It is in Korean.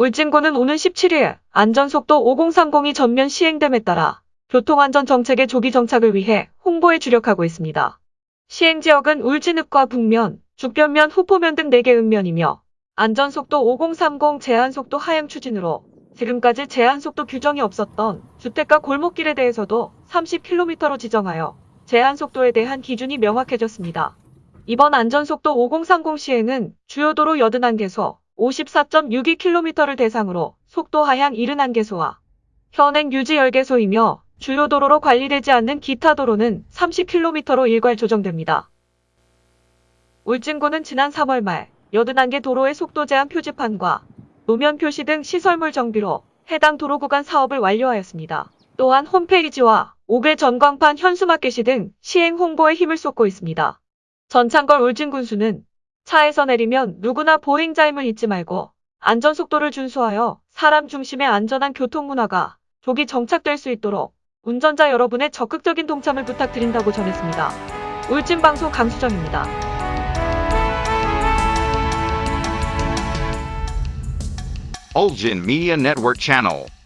울진군은 오는 17일 안전속도 5030이 전면 시행됨에 따라 교통안전 정책의 조기 정착을 위해 홍보에 주력하고 있습니다. 시행 지역은 울진읍과 북면, 죽변면, 후포면 등 4개 읍면이며 안전속도 5030 제한속도 하향 추진으로 지금까지 제한속도 규정이 없었던 주택가 골목길에 대해서도 30km로 지정하여 제한속도에 대한 기준이 명확해졌습니다. 이번 안전속도 5030 시행은 주요 도로 81개소 54.62km를 대상으로 속도 하향 71개소와 현행 유지 10개소이며 주요 도로로 관리되지 않는 기타 도로는 30km로 일괄 조정됩니다. 울진군은 지난 3월 말 81개 도로의 속도 제한 표지판과 노면 표시 등 시설물 정비로 해당 도로 구간 사업을 완료하였습니다. 또한 홈페이지와 5개 전광판 현수막 게시 등 시행 홍보에 힘을 쏟고 있습니다. 전창걸 울진군수는 차에서 내리면 누구나 보행자임을 잊지 말고 안전속도를 준수하여 사람 중심의 안전한 교통문화가 조기 정착될 수 있도록 운전자 여러분의 적극적인 동참을 부탁드린다고 전했습니다. 울진방송 강수정입니다. Ulgin Media Network Channel.